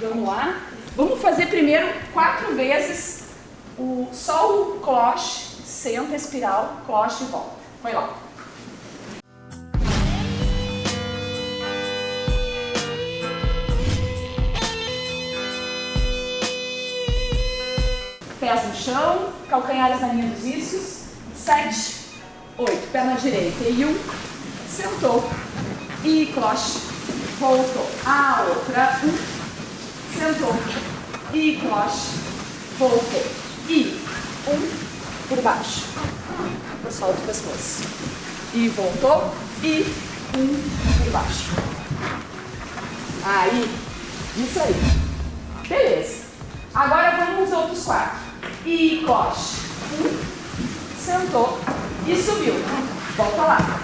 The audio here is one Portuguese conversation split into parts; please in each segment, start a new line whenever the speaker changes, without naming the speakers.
Vamos lá. Vamos fazer primeiro quatro vezes o sol, cloche, senta, espiral, cloche e volta. Vai lá. Pés no chão, calcanhares na linha dos isquios. Sete, oito. Perna direita e um. Sentou. E cloche. Voltou. A outra. Um. Sentou. E cloche. Voltou. E um. Por baixo. Solta o pescoço. E voltou. E um. Por baixo. Aí. Isso aí. Beleza. Agora vamos os outros quatro. E coxe. Um, sentou e subiu. Volta lá.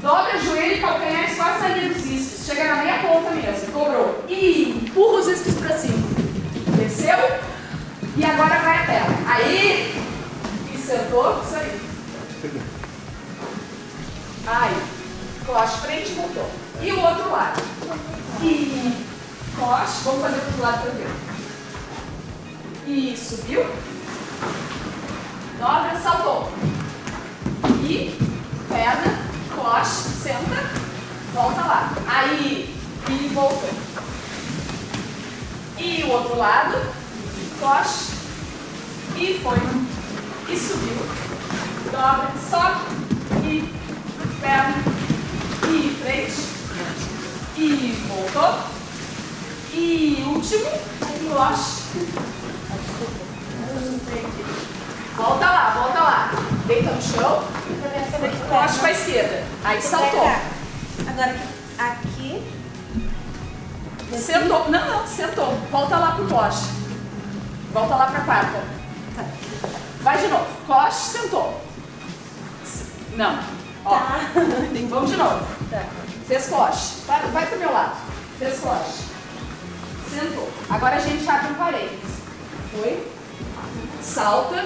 Dobra joelho e calcanhar quase linha dos isquios. Chega na meia ponta mesmo. Cobrou. E empurra os isquios para cima. Desceu. E agora vai a tela. Aí. E sentou. Isso aí. Aí. Coxe frente e voltou. E o outro lado. E coxe. Vamos fazer para o lado também. E subiu. Dobra, saltou. E perna, coxe, senta, volta lá. Aí, e voltou. E o outro lado, coxe, e foi. E subiu. Dobra, sobe, e perna, e frente, e voltou. E último, coxe. Volta lá, volta lá. Deita no chão. Coste para a esquerda. Aí saltou.
Agora aqui.
Sentou. Não, não, sentou. Volta lá pro coste. Volta lá para a quarta.
Tá.
Vai de novo. Coste, sentou. Não. Ó.
Tá.
Vamos de novo.
Tá.
Fez coste. Vai, vai pro meu lado. Fez coste. Sentou. Agora a gente abre um parênteses. Foi. Salta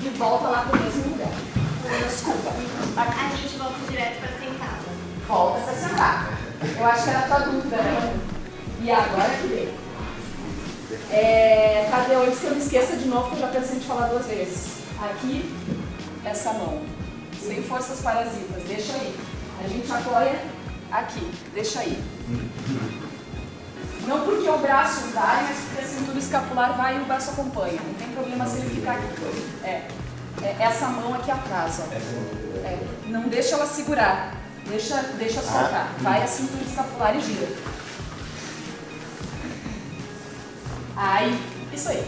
e volta lá pro mesmo lugar. Desculpa.
A gente volta direto para sentada.
Volta pra sentar. Eu acho que era a tua dúvida, né? E agora que vem. É, Tadeu, antes que eu me esqueça de novo, que eu já pensei em te falar duas vezes. Aqui, essa mão. Sem forças parasitas. Deixa aí. A gente apoia aqui. Deixa aí. Não porque o braço vai, mas porque a cintura escapular vai e o braço acompanha. Não tem problema se ele ficar aqui. É. é essa mão aqui atrás, ó. É. Não deixa ela segurar. Deixa, deixa soltar. Vai a cintura escapular e gira. Aí, isso aí.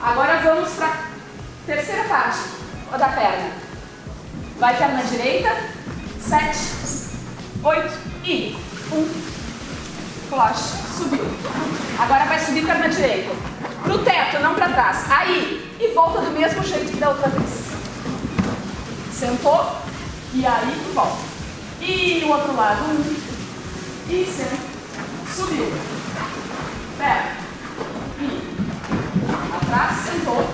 Agora vamos para a terceira parte da perna. Vai perna direita. Sete, oito e um, Cloche, subiu. Agora vai subir perna direita. Pro teto, não para trás. Aí, e volta do mesmo jeito que da outra vez. Sentou, e aí volta. E o outro lado, um. E senta. Subiu. Pera. E. Atrás, sentou.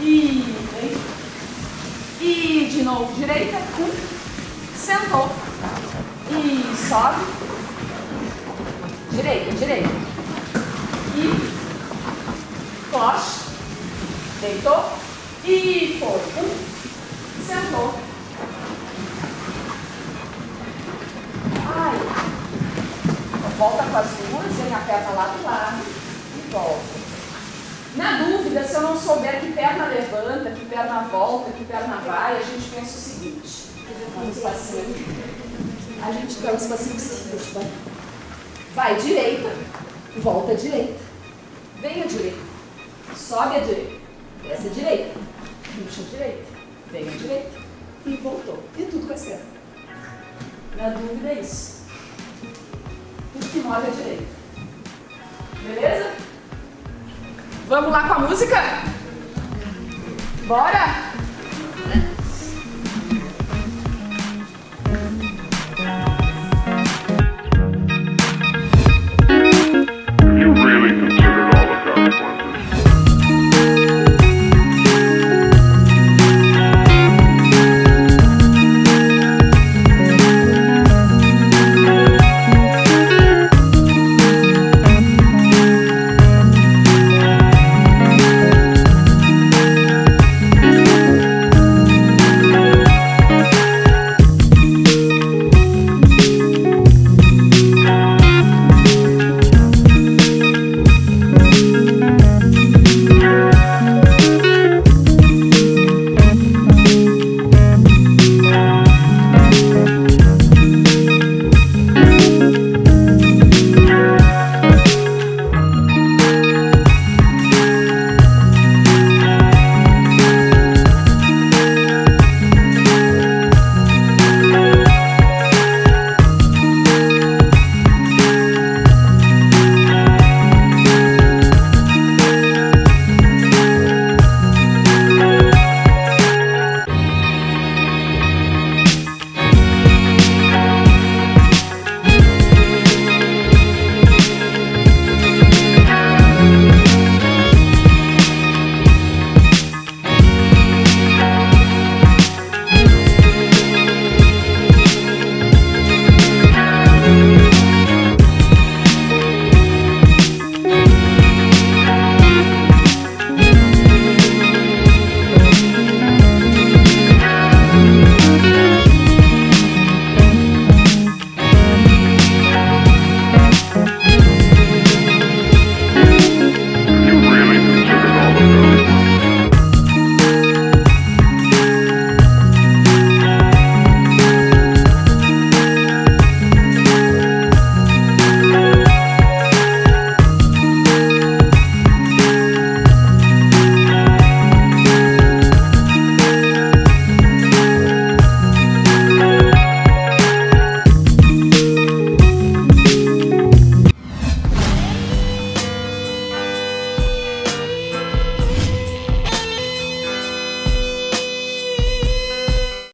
E vem. E de novo, direita, um. Sentou. E sobe. Direita, direita. E Deitou. E foi. Um. Sentou. Ai. Volta com as duas, vem a perna lá do lado e volta. Na dúvida, se eu não souber que perna levanta, que perna volta, que perna vai, a gente pensa o seguinte. Vamos passinho. A gente dá uns passinhos seguintes, vai. Vai direita, volta à direita. Vem à direita. Sobe à direita. Desce à direita. Puxa à direita. Vem à direita. E voltou. E tudo com a esquerda. Na dúvida é isso. Tudo que move à direita. Beleza? Vamos lá com a música? Bora?